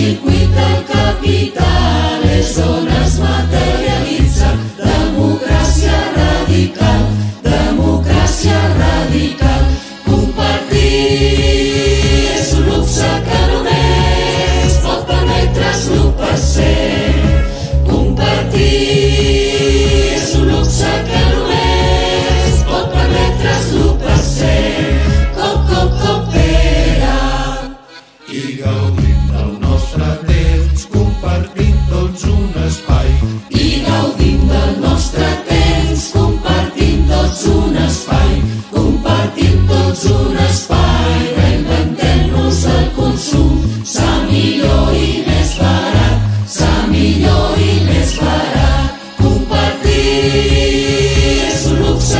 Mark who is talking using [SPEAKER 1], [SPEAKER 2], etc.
[SPEAKER 1] We. mí, su luz